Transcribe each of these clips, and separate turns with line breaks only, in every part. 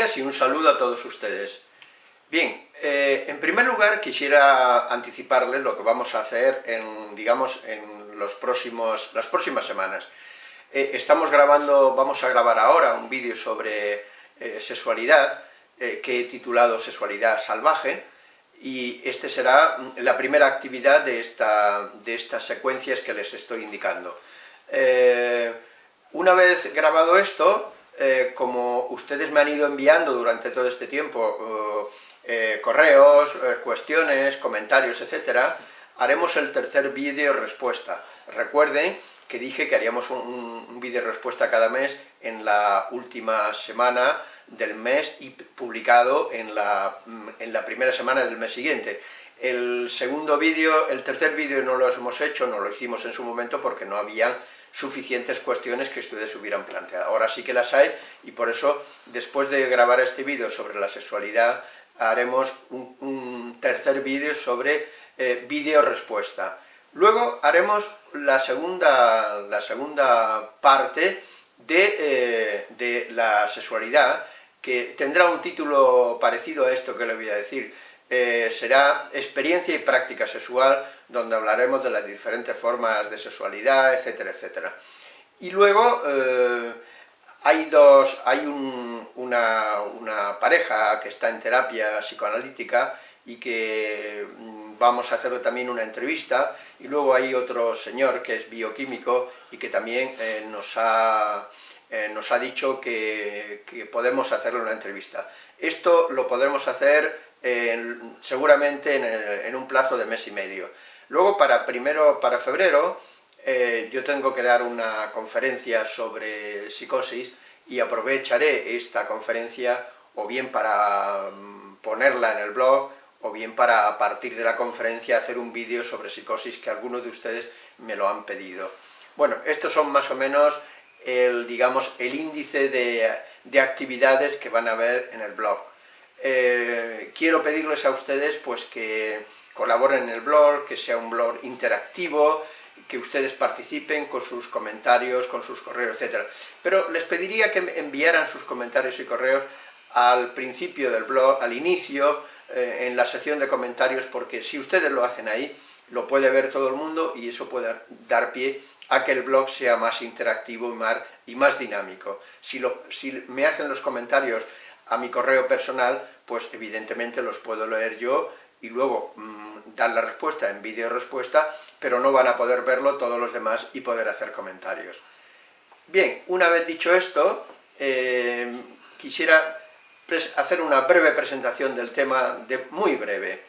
Y un saludo a todos ustedes. Bien, eh, en primer lugar quisiera anticiparles lo que vamos a hacer en, digamos, en los próximos, las próximas semanas. Eh, estamos grabando, vamos a grabar ahora un vídeo sobre eh, sexualidad, que he titulado Sexualidad salvaje, y esta será la primera actividad de, esta, de estas secuencias que les estoy indicando. una vez grabado esto, eh, como ustedes me han ido enviando durante todo este tiempo eh, eh, correos, cuestiones, comentarios, etcétera, haremos el tercer vídeo respuesta. Recuerden que dije que haríamos un, vídeo respuesta cada mes en la última semana del mes y publicado en la, en la primera semana del mes siguiente. El segundo vídeo, el tercer vídeo no lo hemos hecho, no lo hicimos en su momento porque no había suficientes cuestiones que ustedes hubieran planteado. Ahora sí que las hay y por eso, después de grabar este vídeo sobre la sexualidad, haremos un, tercer vídeo sobre eh, vídeo respuesta. Luego haremos la segunda, la segunda parte de, eh, de la sexualidad, que tendrá un título parecido a esto que le voy a decir, eh, será experiencia y práctica sexual, donde hablaremos de las diferentes formas de sexualidad, etcétera, etcétera. Y luego eh, hay, dos, hay una, una, pareja que está en terapia psicoanalítica y que mm, vamos a hacerle también una entrevista, y luego hay otro señor que es bioquímico y que también eh, nos ha... nos ha dicho que, que podemos hacerle una entrevista. Esto lo podremos hacer seguramente en, un plazo de mes y medio. Luego, para, primero, para febrero, eh, yo tengo que dar una conferencia sobre psicosis y aprovecharé esta conferencia o bien para mm, ponerla en el blog o bien para a partir de la conferencia hacer un vídeo sobre psicosis que algunos de ustedes me lo han pedido. Bueno, estos son más o menos el, digamos, el índice de, de actividades que van a ver en el blog. Eh, quiero pedirles a ustedes pues que colaboren en el blog, que sea un blog interactivo, que ustedes participen con sus comentarios, con sus correos, etc. Pero les pediría que enviaran sus comentarios y correos al principio del blog, al inicio, eh, en la sección de comentarios, porque si ustedes lo hacen ahí, lo puede ver todo el mundo y eso puede dar pie a que el blog sea más interactivo y más, dinámico. Si me hacen los comentarios a mi correo personal, pues evidentemente los puedo leer yo y luego mm, dar la respuesta en vídeo respuesta, pero no van a poder verlo todos los demás y poder hacer comentarios. Bien, una vez dicho esto, eh, quisiera hacer una breve presentación del tema, de, muy breve.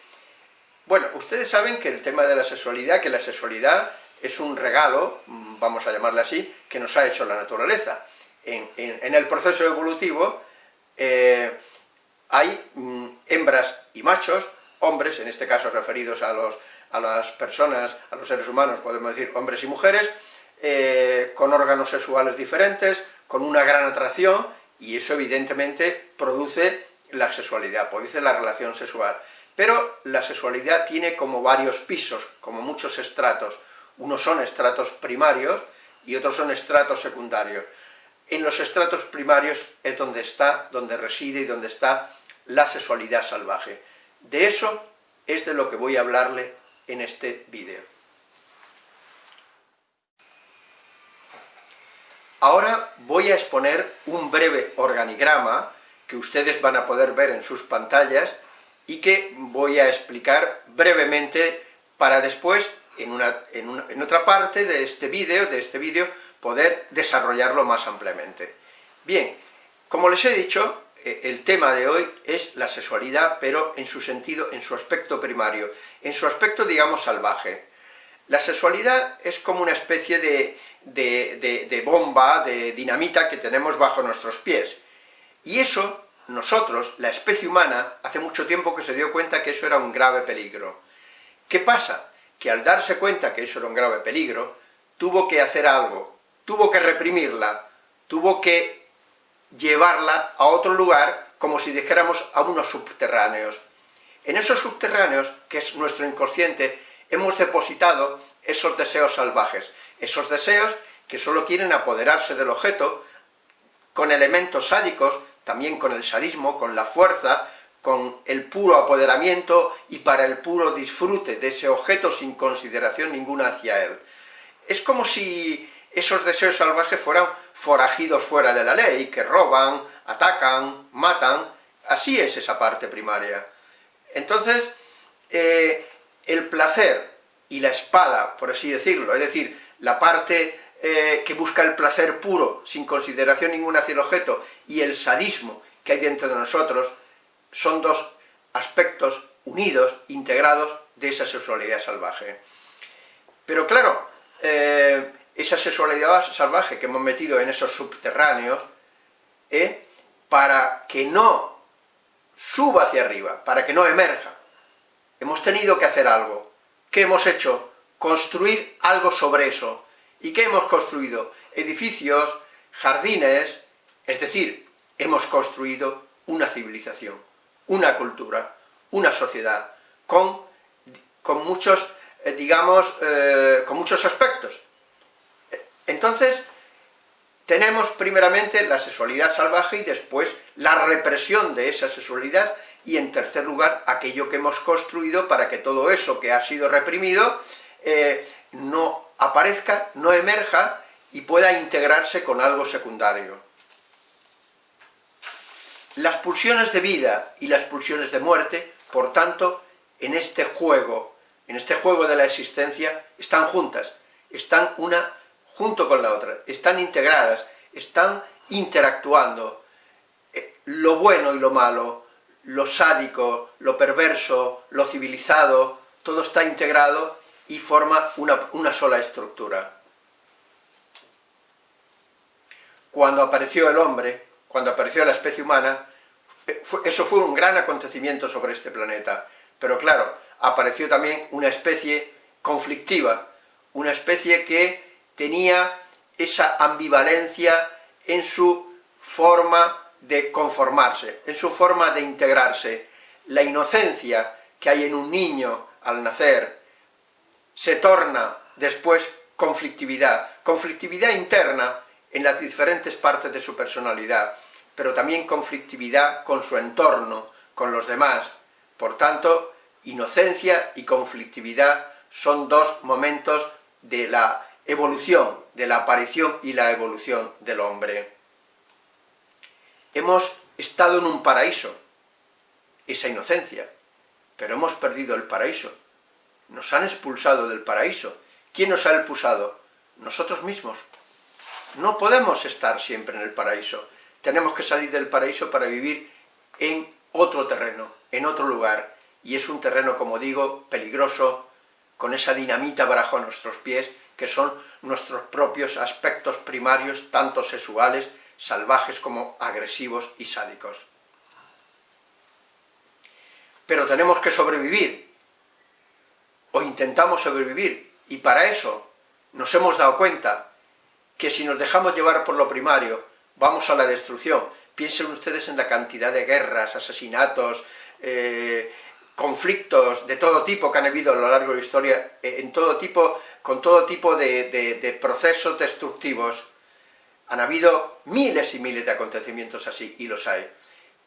Bueno, ustedes saben que el tema de la sexualidad, que la sexualidad es un regalo, mm, vamos a llamarle así, que nos ha hecho la naturaleza. en el proceso evolutivo, eh, hay mm, hembras y machos, hombres, en este caso referidos a, los, a las personas, a los seres humanos, podemos decir hombres y mujeres, eh, con órganos sexuales diferentes, con una gran atracción, y eso evidentemente produce la sexualidad, produce la relación sexual. Pero la sexualidad tiene como varios pisos, como muchos estratos. Unos son estratos primarios y otros son estratos secundarios en los estratos primarios es donde está, donde reside y donde está la sexualidad salvaje. De eso es de lo que voy a hablarle en este vídeo. Ahora voy a exponer un breve organigrama que ustedes van a poder ver en sus pantallas y que voy a explicar brevemente para después, en, en otra parte de este vídeo, de este vídeo, poder desarrollarlo más ampliamente. Bien, como les he dicho, eh, el tema de hoy es la sexualidad, pero en su sentido, en su aspecto primario, en su aspecto, digamos, salvaje. La sexualidad es como una especie de, de, bomba, de dinamita que tenemos bajo nuestros pies. Y eso, nosotros, la especie humana, hace mucho tiempo que se dio cuenta que eso era un grave peligro. ¿Qué pasa? Que al darse cuenta que eso era un grave peligro, tuvo que hacer algo, tuvo que reprimirla, tuvo que llevarla a otro lugar, como si dijéramos a unos subterráneos. En esos subterráneos, que es nuestro inconsciente, hemos depositado esos deseos salvajes, esos deseos que solo quieren apoderarse del objeto con elementos sádicos también con el sadismo, con la fuerza, con el puro apoderamiento y para el puro disfrute de ese objeto sin consideración ninguna hacia él. Es como si esos deseos salvajes fueran forajidos fuera de la ley, que roban, atacan, matan, así es esa parte primaria. Entonces, eh, el placer y la espada, por así decirlo, es decir, la parte eh, que busca el placer puro, sin consideración ninguna hacia el objeto, y el sadismo que hay dentro de nosotros, son dos aspectos unidos, integrados, de esa sexualidad salvaje. Pero claro, eh, esa sexualidad salvaje que hemos metido en esos subterráneos, eh, para que no suba hacia arriba, para que no emerja, hemos tenido que hacer algo. ¿Qué hemos hecho? Construir algo sobre eso. ¿Y qué hemos construido? Edificios, jardines, es decir, hemos construido una civilización, una cultura, una sociedad, con, con muchos, eh, digamos, eh, con muchos aspectos. Entonces, tenemos primeramente la sexualidad salvaje y después la represión de esa sexualidad y en tercer lugar aquello que hemos construido para que todo eso que ha sido reprimido eh, no aparezca, no emerja y pueda integrarse con algo secundario. Las pulsiones de vida y las pulsiones de muerte, por tanto, en este juego, en este juego de la existencia, están juntas, están una junto con la otra, están integradas, están interactuando. Eh, lo bueno y lo malo, lo sádico, lo perverso, lo civilizado, todo está integrado y forma una, sola estructura. Cuando apareció el hombre, cuando apareció la especie humana, eh, eso fue un gran acontecimiento sobre este planeta. Pero claro, apareció también una especie conflictiva, una especie que tenía esa ambivalencia en su forma de conformarse, en su forma de integrarse. La inocencia que hay en un niño al nacer se torna después conflictividad, conflictividad interna en las diferentes partes de su personalidad, pero también conflictividad con su entorno, con los demás. Por tanto, inocencia y conflictividad son dos momentos de la evolución, de la aparición y la evolución del hombre. Hemos estado en un paraíso, esa inocencia, pero hemos perdido el paraíso. Nos han expulsado del paraíso. ¿Quién nos ha expulsado? Nosotros mismos. No podemos estar siempre en el paraíso. Tenemos que salir del paraíso para vivir en otro terreno, en otro lugar. Y es un terreno, como digo, peligroso, con esa dinamita bajo nuestros pies, que son nuestros propios aspectos primarios, tanto sexuales, salvajes como agresivos y sádicos. Pero tenemos que sobrevivir, o intentamos sobrevivir, y para eso nos hemos dado cuenta que si nos dejamos llevar por lo primario, vamos a la destrucción. Piensen ustedes en la cantidad de guerras, asesinatos, eh, conflictos de todo tipo que han habido a lo largo de la historia, eh, en todo tipo, con todo tipo de, procesos destructivos. Han habido miles y miles de acontecimientos así, y los hay.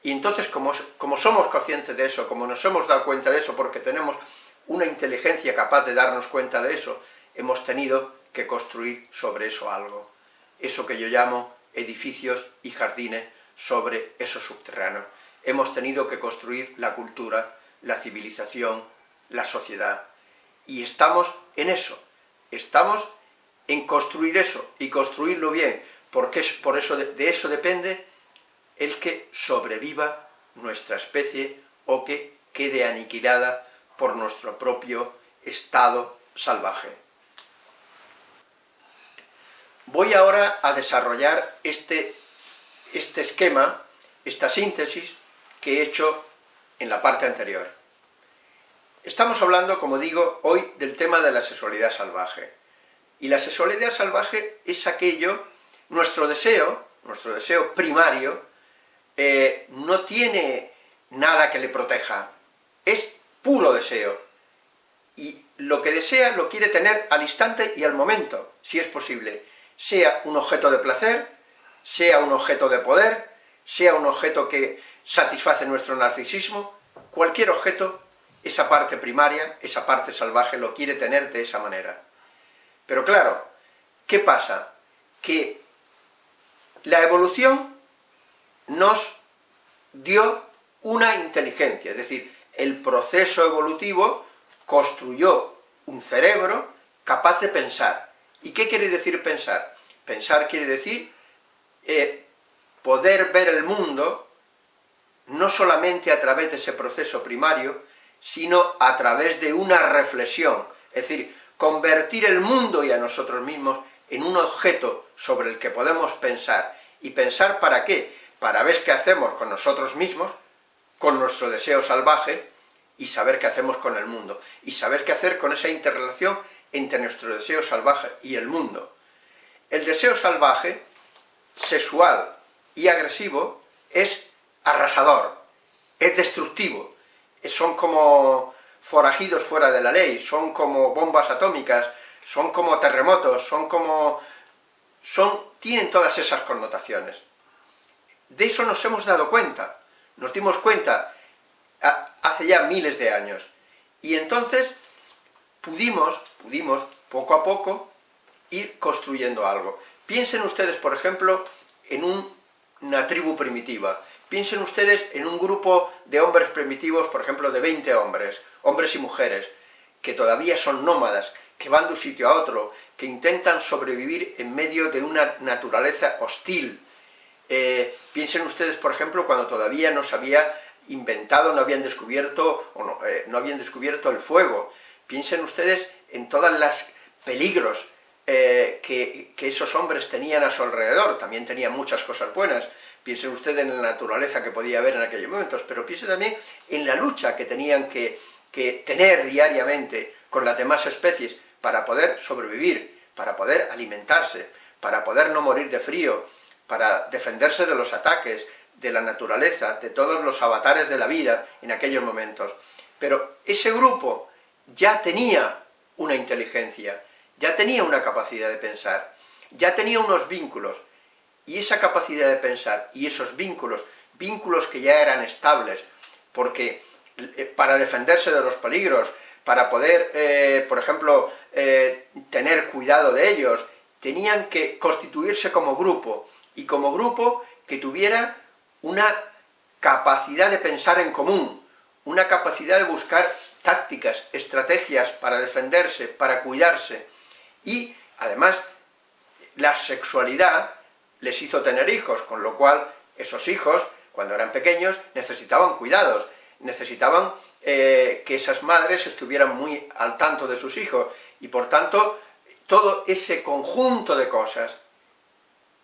Y entonces, como, como somos conscientes de eso, como nos hemos dado cuenta de eso, porque tenemos una inteligencia capaz de darnos cuenta de eso, hemos tenido que construir sobre eso algo. Eso que yo llamo edificios y jardines sobre esos subterráneos. Hemos tenido que construir la cultura, la civilización, la sociedad. Y estamos en eso, estamos en construir eso, y construirlo bien, porque es por eso de, eso depende el que sobreviva nuestra especie o que quede aniquilada por nuestro propio estado salvaje. Voy ahora a desarrollar este, este esquema, esta síntesis que he hecho en la parte anterior. Estamos hablando, como digo, hoy del tema de la sexualidad salvaje. Y la sexualidad salvaje es aquello, nuestro deseo, nuestro deseo primario, eh, no tiene nada que le proteja, es puro deseo. Y lo que desea lo quiere tener al instante y al momento, si es posible. Sea un objeto de placer, sea un objeto de poder, sea un objeto que satisface nuestro narcisismo, cualquier objeto, esa parte primaria, esa parte salvaje lo quiere tener de esa manera. Pero claro, ¿qué pasa? Que la evolución nos dio una inteligencia, es decir, el proceso evolutivo construyó un cerebro capaz de pensar. ¿Y qué quiere decir pensar? Pensar quiere decir eh, poder ver el mundo no solamente a través de ese proceso primario, sino a través de una reflexión, es decir, convertir el mundo y a nosotros mismos en un objeto sobre el que podemos pensar. ¿Y pensar para qué? Para ver qué hacemos con nosotros mismos, con nuestro deseo salvaje, y saber qué hacemos con el mundo, y saber qué hacer con esa interrelación entre nuestro deseo salvaje y el mundo. El deseo salvaje, sexual y agresivo, es arrasador, es destructivo, son como forajidos fuera de la ley, son como bombas atómicas, son como terremotos, son como... son tienen todas esas connotaciones. De eso nos hemos dado cuenta, nos dimos cuenta hace ya miles de años, y entonces pudimos, pudimos, poco a poco, ir construyendo algo. Piensen ustedes, por ejemplo, en una tribu primitiva, Piensen ustedes en un grupo de hombres primitivos, por ejemplo, de 20 hombres, hombres y mujeres, que todavía son nómadas, que van de un sitio a otro, que intentan sobrevivir en medio de una naturaleza hostil. Eh, piensen ustedes, por ejemplo, cuando todavía no se había inventado, no habían descubierto, o no, eh, no habían descubierto el fuego. Piensen ustedes en todos los peligros eh, que, esos hombres tenían a su alrededor, también tenían muchas cosas buenas, piensen ustedes en la naturaleza que podía haber en aquellos momentos, pero piensen también en la lucha que tenían que tener diariamente con las demás especies para poder sobrevivir, para poder alimentarse, para poder no morir de frío, para defenderse de los ataques, de la naturaleza, de todos los avatares de la vida en aquellos momentos. Pero ese grupo ya tenía una inteligencia, ya tenía una capacidad de pensar, ya tenía unos vínculos, y esa capacidad de pensar y esos vínculos, vínculos que ya eran estables, porque eh, para defenderse de los peligros, para poder, eh, por ejemplo, eh, tener cuidado de ellos, tenían que constituirse como grupo, y como grupo que tuviera una capacidad de pensar en común, una capacidad de buscar tácticas, estrategias para defenderse, para cuidarse, y además la sexualidad les hizo tener hijos, con lo cual esos hijos, cuando eran pequeños, necesitaban cuidados, necesitaban eh, que esas madres estuvieran muy al tanto de sus hijos, y por tanto, todo ese conjunto de cosas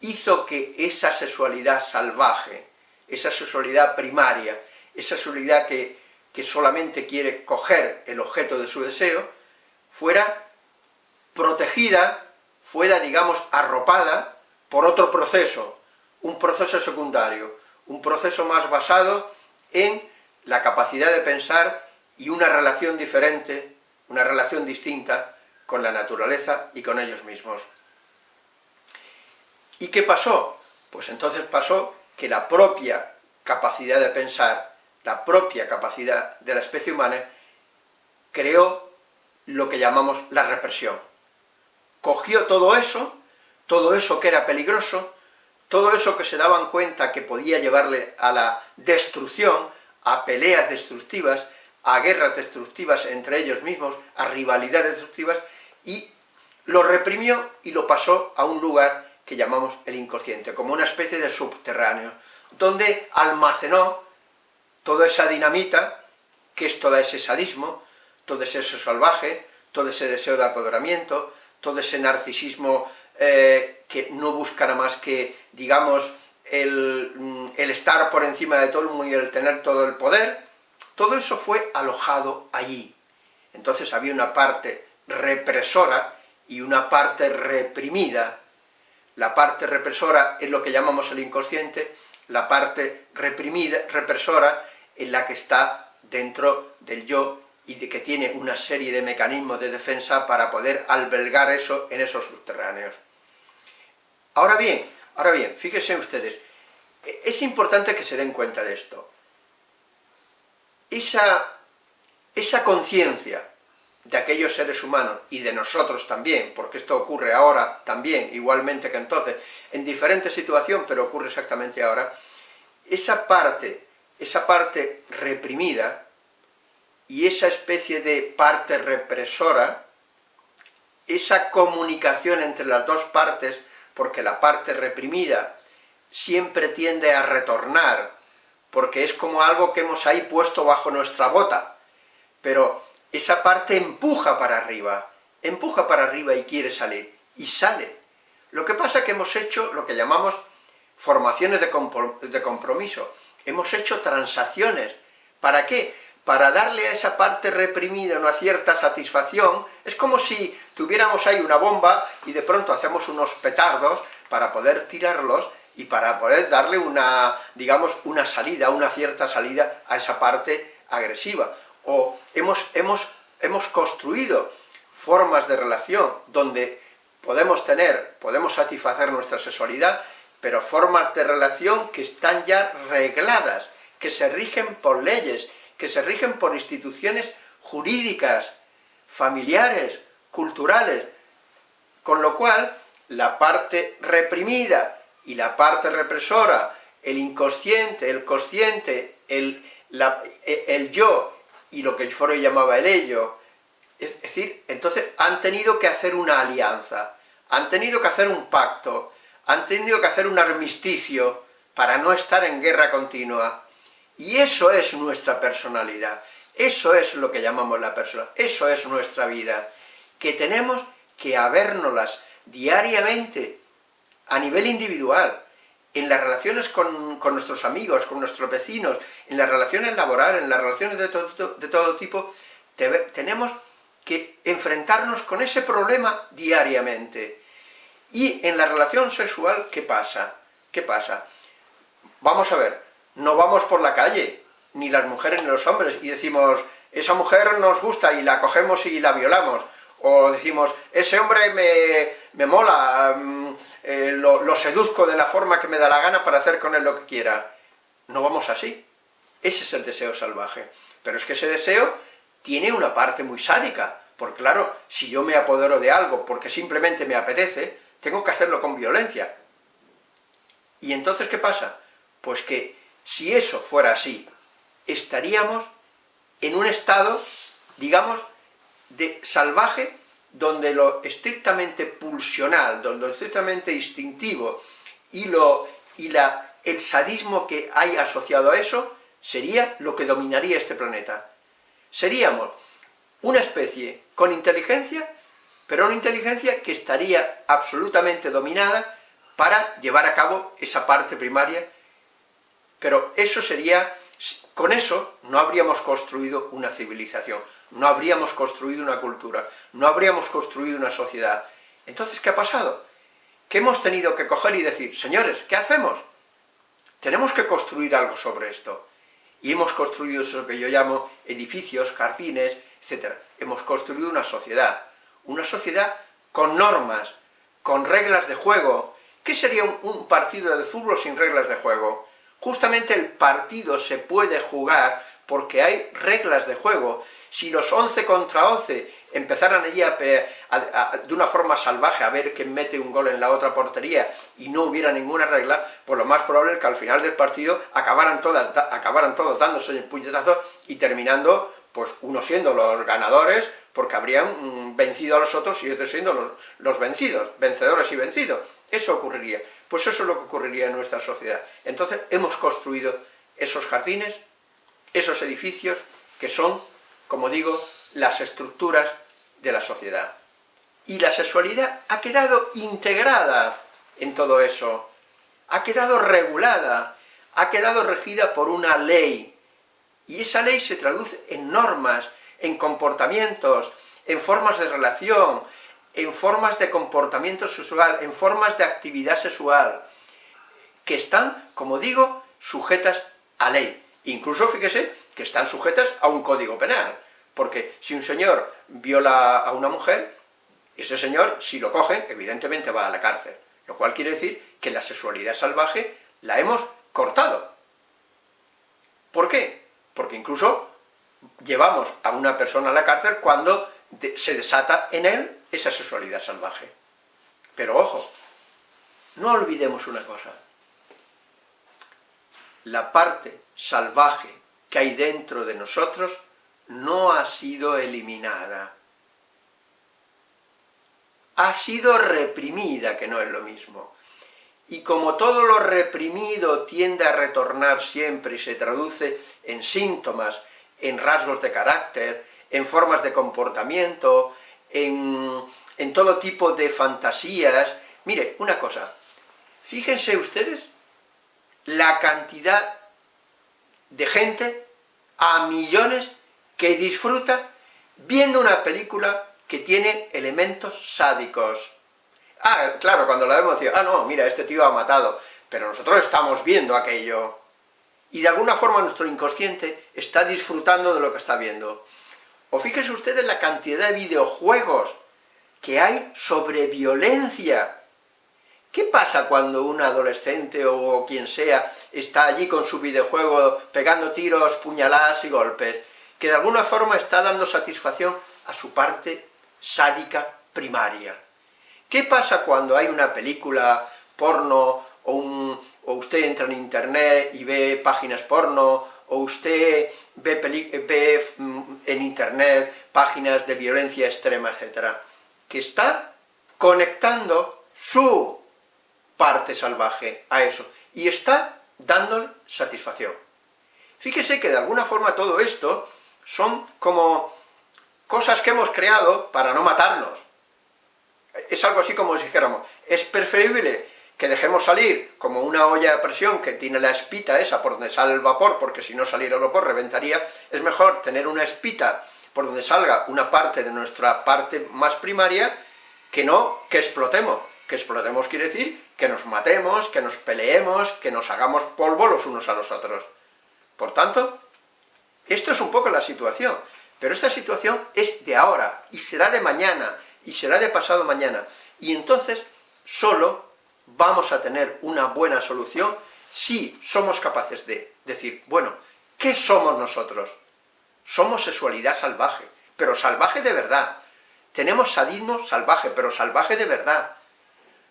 hizo que esa sexualidad salvaje, esa sexualidad primaria, esa sexualidad que, que solamente quiere coger el objeto de su deseo, fuera protegida, fuera, digamos, arropada por otro proceso, un proceso secundario, un proceso más basado en la capacidad de pensar y una relación diferente, una relación distinta con la naturaleza y con ellos mismos. ¿Y qué pasó? Pues entonces pasó que la propia capacidad de pensar, la propia capacidad de la especie humana, creó lo que llamamos la represión. Cogió todo eso todo eso que era peligroso, todo eso que se daban cuenta que podía llevarle a la destrucción, a peleas destructivas, a guerras destructivas entre ellos mismos, a rivalidades destructivas, y lo reprimió y lo pasó a un lugar que llamamos el inconsciente, como una especie de subterráneo, donde almacenó toda esa dinamita, que es todo ese sadismo, todo ese salvaje, todo ese deseo de apoderamiento, todo ese narcisismo eh, que no buscara más que, digamos, mm, el, estar por encima de todo el mundo y el tener todo el poder, todo eso fue alojado allí. Entonces había una parte represora y una parte reprimida. La parte represora es lo que llamamos el inconsciente, la parte reprimida, represora, es la que está dentro del yo y de que tiene una serie de mecanismos de defensa para poder albergar eso en esos subterráneos. Ahora bien, ahora bien, fíjense ustedes, es importante que se den cuenta de esto. Esa, esa conciencia de aquellos seres humanos, y de nosotros también, porque esto ocurre ahora también, igualmente que entonces, en diferente situación, pero ocurre exactamente ahora, esa parte, esa parte reprimida, y esa especie de parte represora, esa comunicación entre las dos partes, porque la parte reprimida siempre tiende a retornar, porque es como algo que hemos ahí puesto bajo nuestra bota, pero esa parte empuja para arriba, empuja para arriba y quiere salir, y sale. Lo que pasa es que hemos hecho lo que llamamos formaciones de compromiso, hemos hecho transacciones. ¿Para qué? Para darle a esa parte reprimida una cierta satisfacción, es como si tuviéramos ahí una bomba y de pronto hacemos unos petardos para poder tirarlos y para poder darle una, digamos, una salida, una cierta salida a esa parte agresiva o hemos, hemos, hemos construido formas de relación donde podemos tener, podemos satisfacer nuestra sexualidad, pero formas de relación que están ya regladas, que se rigen por leyes, que se rigen por instituciones jurídicas, familiares, culturales, con lo cual la parte reprimida y la parte represora, el inconsciente, el consciente, el, el yo y lo que Freud llamaba el ello. Es decir, entonces han tenido que hacer una alianza, han tenido que hacer un pacto, han tenido que hacer un armisticio para no estar en guerra continua. Y eso es nuestra personalidad, eso es lo que llamamos la persona, eso es nuestra vida, que tenemos que habérnoslas diariamente, a nivel individual, en las relaciones con, nuestros amigos, con nuestros vecinos, en las relaciones laborales, en las relaciones de todo, de todo tipo, tenemos que enfrentarnos con ese problema diariamente. Y en la relación sexual, ¿qué pasa? ¿Qué pasa? Vamos a ver, no vamos por la calle, ni las mujeres ni los hombres, y decimos, esa mujer nos gusta y la cogemos y la violamos, o decimos, ese hombre me, me mola, mm, eh, lo, seduzco de la forma que me da la gana para hacer con él lo que quiera. No vamos así. Ese es el deseo salvaje. Pero es que ese deseo tiene una parte muy sádica, porque claro, si yo me apodero de algo porque simplemente me apetece, tengo que hacerlo con violencia. ¿Y entonces qué pasa? Pues que si eso fuera así, estaríamos en un estado, digamos, de salvaje donde lo estrictamente pulsional, donde lo estrictamente instintivo y, lo, y la, el sadismo que hay asociado a eso, sería lo que dominaría este planeta. Seríamos una especie con inteligencia, pero una inteligencia que estaría absolutamente dominada para llevar a cabo esa parte primaria, pero eso sería, con eso no habríamos construido una civilización, no habríamos construido una cultura, no habríamos construido una sociedad. Entonces, ¿qué ha pasado? Que hemos tenido que coger y decir, señores, ¿qué hacemos? Tenemos que construir algo sobre esto. Y hemos construido eso que yo llamo edificios, jardines, etc. Hemos construido una sociedad, una sociedad con normas, con reglas de juego. ¿Qué sería un, partido de fútbol sin reglas de juego? Justamente el partido se puede jugar porque hay reglas de juego. Si los 11 contra 11 empezaran allí de una forma salvaje a ver quién mete un gol en la otra portería y no hubiera ninguna regla, pues lo más probable es que al final del partido acabaran, todas, acabaran todos dándose el puñetazo y terminando, pues unos siendo los ganadores, porque habrían mm, vencido a los otros y otros siendo los, los vencidos, vencedores y vencidos. Eso ocurriría. Pues eso es lo que ocurriría en nuestra sociedad. Entonces hemos construido esos jardines, esos edificios que son, como digo, las estructuras de la sociedad. Y la sexualidad ha quedado integrada en todo eso, ha quedado regulada, ha quedado regida por una ley, y esa ley se traduce en normas, en comportamientos, en formas de relación, en formas de comportamiento sexual, en formas de actividad sexual, que están, como digo, sujetas a ley. Incluso, fíjese, que están sujetas a un código penal, porque si un señor viola a una mujer, ese señor, si lo cogen, evidentemente va a la cárcel, lo cual quiere decir que la sexualidad salvaje la hemos cortado. ¿Por qué? Porque incluso llevamos a una persona a la cárcel cuando se desata en él esa sexualidad salvaje. Pero ojo, no olvidemos una cosa. La parte salvaje que hay dentro de nosotros no ha sido eliminada. Ha sido reprimida, que no es lo mismo. Y como todo lo reprimido tiende a retornar siempre y se traduce en síntomas, en rasgos de carácter, en formas de comportamiento, en, todo tipo de fantasías... Mire, una cosa, fíjense ustedes la cantidad de gente, a millones, que disfruta viendo una película que tiene elementos sádicos. Ah, claro, cuando la vemos, ah, no, mira, este tío ha matado, pero nosotros estamos viendo aquello. Y de alguna forma nuestro inconsciente está disfrutando de lo que está viendo. O fíjense ustedes la cantidad de videojuegos que hay sobre violencia. ¿Qué pasa cuando un adolescente o quien sea está allí con su videojuego pegando tiros, puñaladas y golpes? Que de alguna forma está dando satisfacción a su parte sádica primaria. ¿Qué pasa cuando hay una película porno o, o usted entra en internet y ve páginas porno o usted ve, mm, en internet páginas de violencia extrema, etc., que está conectando su parte salvaje a eso, y está dándole satisfacción. Fíjese que de alguna forma todo esto son como cosas que hemos creado para no matarnos. Es algo así como si dijéramos, es preferible que dejemos salir como una olla de presión que tiene la espita esa por donde sale el vapor, porque si no saliera el vapor reventaría, es mejor tener una espita por donde salga una parte de nuestra parte más primaria, que no que explotemos. Que explotemos quiere decir que nos matemos, que nos peleemos, que nos hagamos polvo los unos a los otros. Por tanto, esto es un poco la situación, pero esta situación es de ahora, y será de mañana, y será de pasado mañana, y entonces solo vamos a tener una buena solución si somos capaces de decir, bueno, ¿qué somos nosotros? Somos sexualidad salvaje, pero salvaje de verdad. Tenemos sadismo salvaje, pero salvaje de verdad.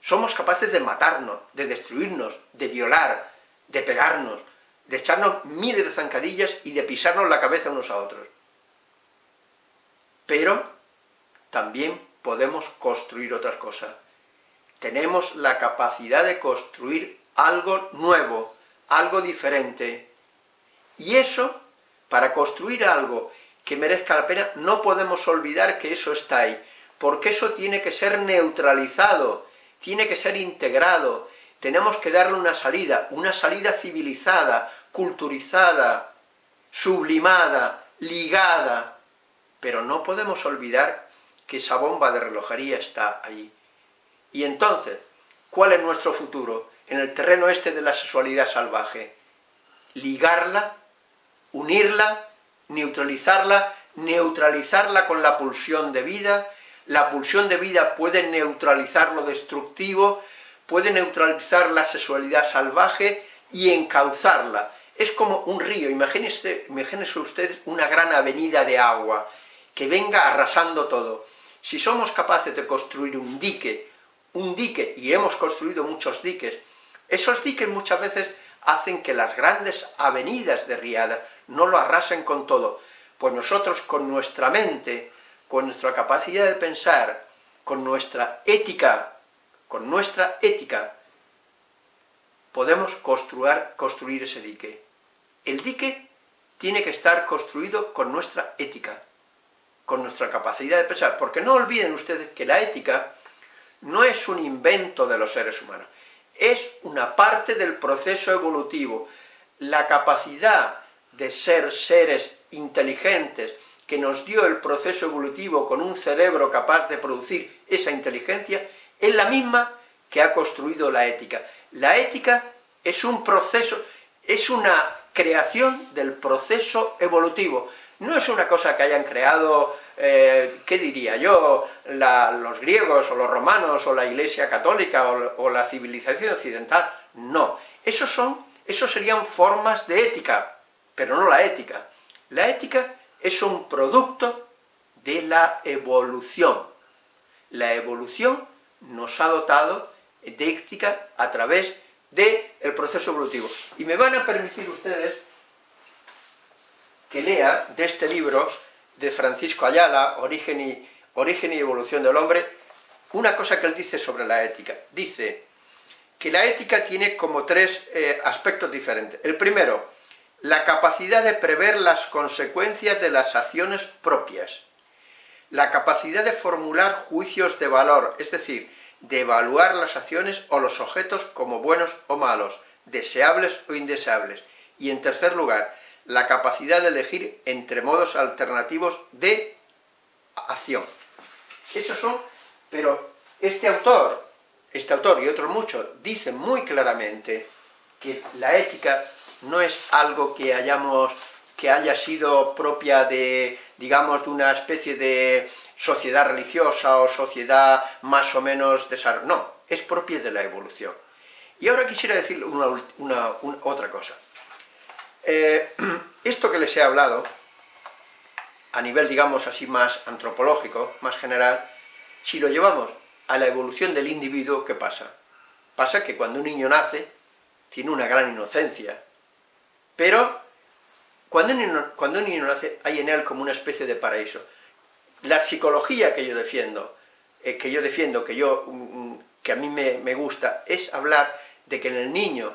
Somos capaces de matarnos, de destruirnos, de violar, de pegarnos, de echarnos miles de zancadillas y de pisarnos la cabeza unos a otros. Pero también podemos construir otras cosas tenemos la capacidad de construir algo nuevo, algo diferente. Y eso, para construir algo que merezca la pena, no podemos olvidar que eso está ahí, porque eso tiene que ser neutralizado, tiene que ser integrado, tenemos que darle una salida, una salida civilizada, culturizada, sublimada, ligada, pero no podemos olvidar que esa bomba de relojería está ahí. Y entonces, ¿cuál es nuestro futuro? En el terreno este de la sexualidad salvaje. Ligarla, unirla, neutralizarla, neutralizarla con la pulsión de vida, la pulsión de vida puede neutralizar lo destructivo, puede neutralizar la sexualidad salvaje y encauzarla. Es como un río, imagínense, imagínense ustedes una gran avenida de agua, que venga arrasando todo. Si somos capaces de construir un dique un dique, y hemos construido muchos diques, esos diques muchas veces hacen que las grandes avenidas de Riada no lo arrasen con todo, pues nosotros con nuestra mente, con nuestra capacidad de pensar, con nuestra ética, con nuestra ética, podemos construir, construir ese dique. El dique tiene que estar construido con nuestra ética, con nuestra capacidad de pensar, porque no olviden ustedes que la ética no es un invento de los seres humanos, es una parte del proceso evolutivo. La capacidad de ser seres inteligentes que nos dio el proceso evolutivo con un cerebro capaz de producir esa inteligencia, es la misma que ha construido la ética. La ética es un proceso, es una creación del proceso evolutivo, no es una cosa que hayan creado, eh, ¿qué diría yo?, los griegos o los romanos o la iglesia católica o, la civilización occidental, no. Esos son, Eso serían formas de ética, pero no la ética. La ética es un producto de la evolución. La evolución nos ha dotado de ética a través del proceso evolutivo. Y me van a permitir ustedes que lea de este libro de Francisco Ayala, Origen y, Evolución del Hombre, una cosa que él dice sobre la ética. Dice que la ética tiene como tres eh, aspectos diferentes. El primero, la capacidad de prever las consecuencias de las acciones propias. La capacidad de formular juicios de valor, es decir, de evaluar las acciones o los objetos como buenos o malos, deseables o indeseables. Y en tercer lugar, la capacidad de elegir entre modos alternativos de acción. Esos son, pero este autor, este autor y otros muchos, dicen muy claramente que la ética no es algo que hayamos, que haya sido propia de, digamos, de una especie de sociedad religiosa o sociedad más o menos desarrollada, no, es propia de la evolución. Y ahora quisiera decir una, otra cosa. Eh, esto que les he hablado, a nivel, digamos así, más antropológico, más general, si lo llevamos a la evolución del individuo, ¿qué pasa? Pasa que cuando un niño nace, tiene una gran inocencia, pero cuando un niño, cuando un niño nace, hay en él como una especie de paraíso. La psicología que yo defiendo, eh, que yo defiendo, que, yo, mm, mm, que a mí me, me gusta, es hablar de que en el niño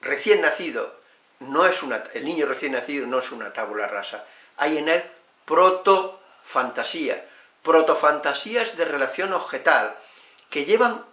recién nacido no es una, el niño recién nacido no es una tabula rasa, hay en él protofantasía, protofantasías de relación objetal, que llevan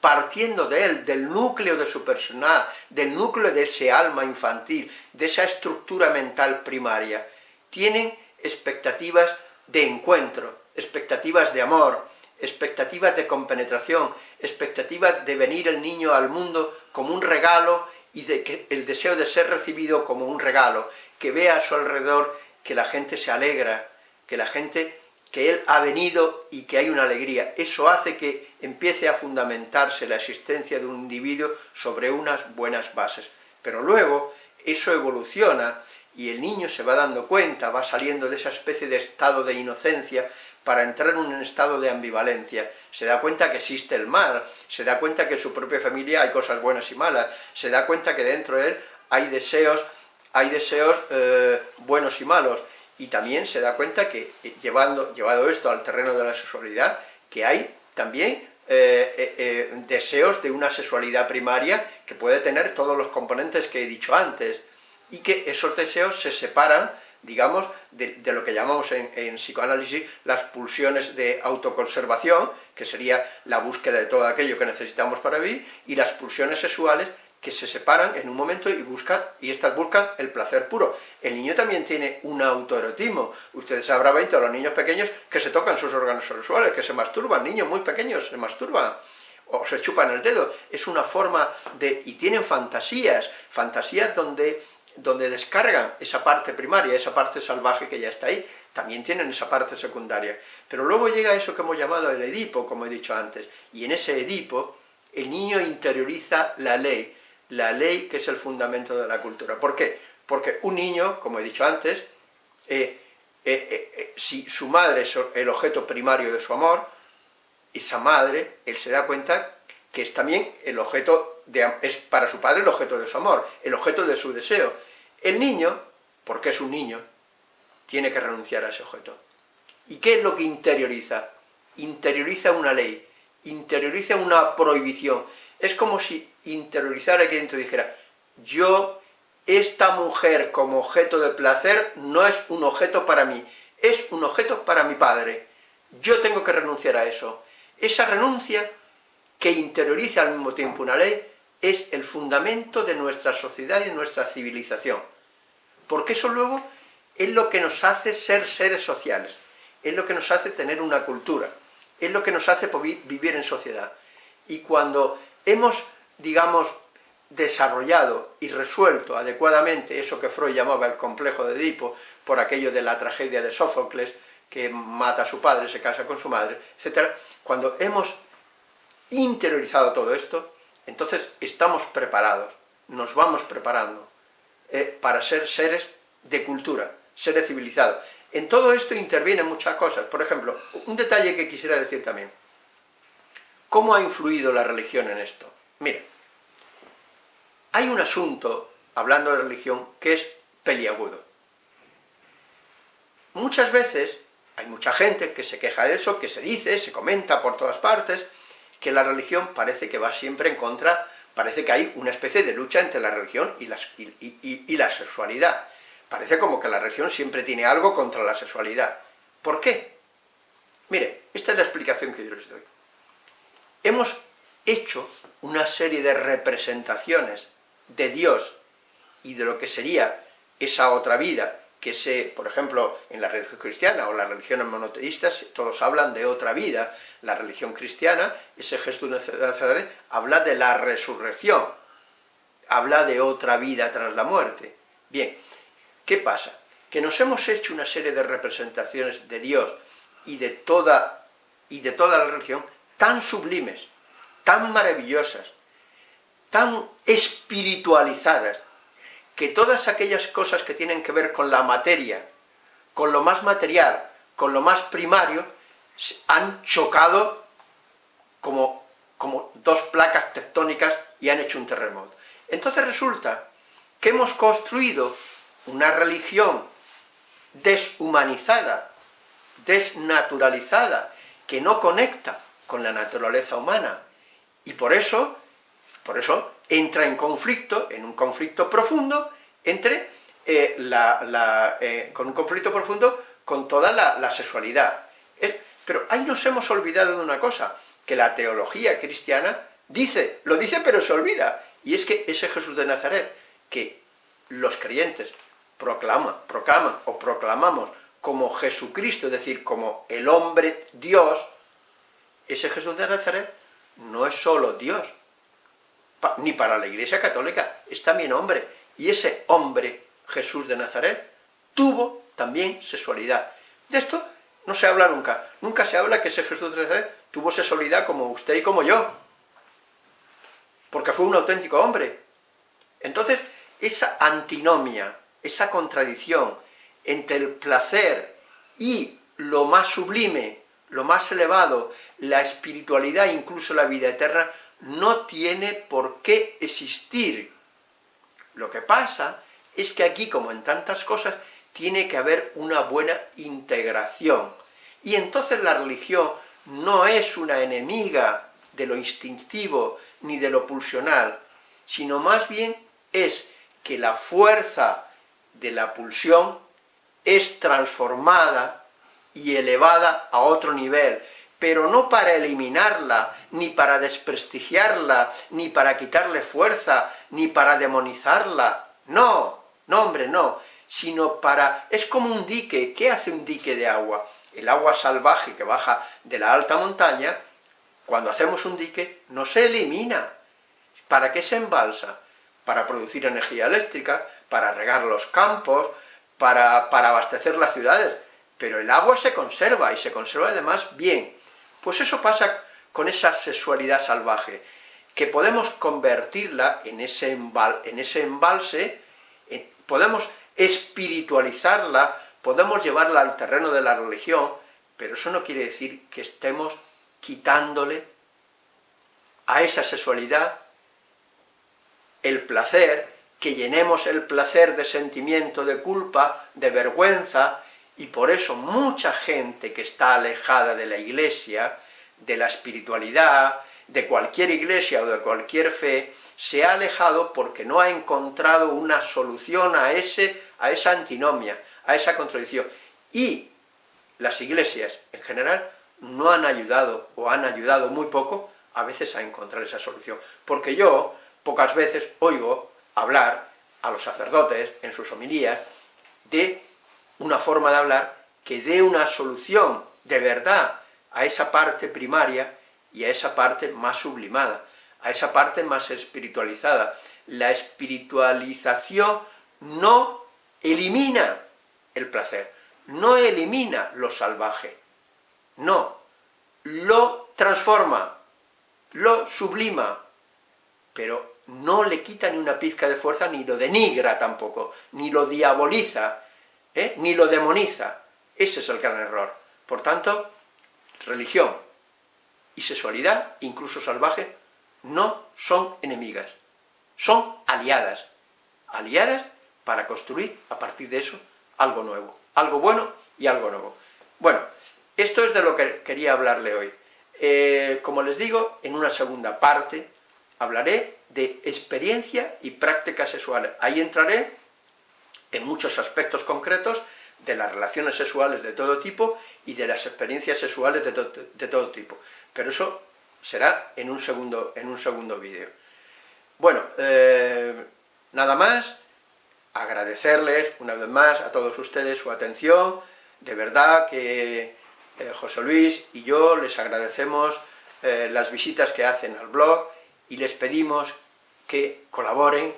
partiendo de él, del núcleo de su personalidad, del núcleo de ese alma infantil, de esa estructura mental primaria, tienen expectativas de encuentro, expectativas de amor, expectativas de compenetración, expectativas de venir el niño al mundo como un regalo y de que el deseo de ser recibido como un regalo, que vea a su alrededor que la gente se alegra, que la gente, que él ha venido y que hay una alegría. Eso hace que empiece a fundamentarse la existencia de un individuo sobre unas buenas bases. Pero luego eso evoluciona y el niño se va dando cuenta, va saliendo de esa especie de estado de inocencia para entrar en un estado de ambivalencia. Se da cuenta que existe el mal, se da cuenta que en su propia familia hay cosas buenas y malas, se da cuenta que dentro de él hay deseos, hay deseos eh, buenos y malos, y también se da cuenta que, eh, llevando, llevado esto al terreno de la sexualidad, que hay también eh, deseos de una sexualidad primaria que puede tener todos los componentes que he dicho antes, y que esos deseos se separan digamos, de, lo que llamamos en, psicoanálisis las pulsiones de autoconservación, que sería la búsqueda de todo aquello que necesitamos para vivir, y las pulsiones sexuales que se separan en un momento y buscan, y estas buscan el placer puro. El niño también tiene un autoerotismo. Ustedes sabrán 20 a los niños pequeños que se tocan sus órganos sexuales, que se masturban, niños muy pequeños se masturban, o se chupan el dedo. Es una forma de... y tienen fantasías, fantasías donde donde descargan esa parte primaria, esa parte salvaje que ya está ahí, también tienen esa parte secundaria. Pero luego llega eso que hemos llamado el Edipo, como he dicho antes, y en ese Edipo el niño interioriza la ley, la ley que es el fundamento de la cultura. ¿Por qué? Porque un niño, como he dicho antes, eh, eh, eh, si su madre es el objeto primario de su amor, esa madre, él se da cuenta que es también el objeto, de, es para su padre el objeto de su amor, el objeto de su deseo, el niño, porque es un niño, tiene que renunciar a ese objeto. ¿Y qué es lo que interioriza? Interioriza una ley, interioriza una prohibición. Es como si interiorizara aquí dentro dijera, yo, esta mujer como objeto de placer, no es un objeto para mí, es un objeto para mi padre. Yo tengo que renunciar a eso. Esa renuncia, que interioriza al mismo tiempo una ley, es el fundamento de nuestra sociedad y de nuestra civilización. Porque eso luego es lo que nos hace ser seres sociales, es lo que nos hace tener una cultura, es lo que nos hace vivir en sociedad. Y cuando hemos, digamos, desarrollado y resuelto adecuadamente eso que Freud llamaba el complejo de Edipo, por aquello de la tragedia de Sófocles, que mata a su padre, se casa con su madre, etc., cuando hemos interiorizado todo esto, entonces estamos preparados nos vamos preparando eh, para ser seres de cultura, seres civilizados. En todo esto intervienen muchas cosas. Por ejemplo, un detalle que quisiera decir también. ¿Cómo ha influido la religión en esto? Mire, hay un asunto, hablando de religión, que es peliagudo. Muchas veces hay mucha gente que se queja de eso, que se dice, se comenta por todas partes, que la religión parece que va siempre en contra, parece que hay una especie de lucha entre la religión y, la sexualidad. Parece como que la religión siempre tiene algo contra la sexualidad. ¿Por qué? Mire, esta es la explicación que yo les doy. Hemos hecho una serie de representaciones de Dios y de lo que sería esa otra vida, que se, por ejemplo, en la religión cristiana o las religiones monoteístas, todos hablan de otra vida. La religión cristiana, ese Jesús Nazaret, habla de la resurrección, habla de otra vida tras la muerte. Bien, ¿qué pasa? Que nos hemos hecho una serie de representaciones de Dios y de toda, y de toda la religión tan sublimes, tan maravillosas, tan espiritualizadas, que todas aquellas cosas que tienen que ver con la materia, con lo más material, con lo más primario, han chocado como, como dos placas tectónicas y han hecho un terremoto. Entonces resulta que hemos construido una religión deshumanizada, desnaturalizada, que no conecta con la naturaleza humana, y por eso, por eso entra en conflicto, en un conflicto profundo, entre eh, la, eh, con un conflicto profundo con toda la, sexualidad. pero ahí nos hemos olvidado de una cosa, que la teología cristiana dice, lo dice pero se olvida, y es que ese Jesús de Nazaret, que los creyentes proclaman, proclaman o proclamamos como Jesucristo, es decir, como el hombre Dios, ese Jesús de Nazaret no es solo Dios, ni para la Iglesia Católica, es también hombre, y ese hombre, Jesús de Nazaret, tuvo también sexualidad. De esto no se habla nunca, nunca se habla que ese Jesús de Nazaret tuvo sexualidad como usted y como yo, porque fue un auténtico hombre. Entonces, esa antinomia, esa contradicción entre el placer y lo más sublime, lo más elevado, la espiritualidad, incluso la vida eterna, no tiene por qué existir. Lo que pasa es que aquí, como en tantas cosas, tiene que haber una buena integración. Y entonces la religión no es una enemiga de lo instintivo ni de lo pulsional, sino más bien es que la fuerza de la pulsión es transformada y elevada a otro nivel, pero no para eliminarla, ni para desprestigiarla, ni para quitarle fuerza, ni para demonizarla, no, no hombre, no, sino para... es como un dique, ¿qué hace un dique de agua? El agua salvaje que baja de la alta montaña, cuando hacemos un dique, no se elimina. ¿Para qué se embalsa? Para producir energía eléctrica, para regar los campos, para, para abastecer las ciudades, pero el agua se conserva, y se conserva además bien, pues eso pasa con esa sexualidad salvaje, que podemos convertirla en ese, embalse, podemos espiritualizarla, podemos llevarla al terreno de la religión, pero eso no quiere decir que estemos quitándole a esa sexualidad el placer, que llenemos el placer de sentimiento de culpa, de vergüenza, y por eso mucha gente que está alejada de la iglesia, de la espiritualidad, de cualquier iglesia o de cualquier fe, se ha alejado porque no ha encontrado una solución a, ese, a esa antinomia, a esa contradicción. Y las iglesias, en general, no han ayudado, o han ayudado muy poco, a veces a encontrar esa solución. Porque yo, pocas veces, oigo hablar a los sacerdotes, en sus homilías, de una forma de hablar que dé una solución de verdad a esa parte primaria y a esa parte más sublimada, a esa parte más espiritualizada. La espiritualización no elimina el placer, no elimina lo salvaje, no, lo transforma, lo sublima, pero no le quita ni una pizca de fuerza, ni lo denigra tampoco, ni lo diaboliza, ¿eh? ni lo demoniza. Ese es el gran error. Por tanto, religión y sexualidad, incluso salvaje, no son enemigas, son aliadas. Aliadas para construir, a partir de eso, algo nuevo. Algo bueno y algo nuevo. Bueno, esto es de lo que quería hablarle hoy. Eh, como les digo, en una segunda parte hablaré de experiencia y prácticas sexuales. Ahí entraré en muchos aspectos concretos de las relaciones sexuales de todo tipo y de las experiencias sexuales de, todo tipo. Pero eso será en un segundo, en un segundo vídeo. Bueno, eh, nada más, agradecerles una vez más a todos ustedes su atención, de verdad que eh, José Luis y yo les agradecemos eh, las visitas que hacen al blog y les pedimos que colaboren,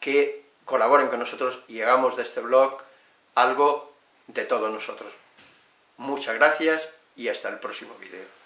que colaboren con nosotros y hagamos de este blog algo de todos nosotros. Muchas gracias y hasta el próximo vídeo.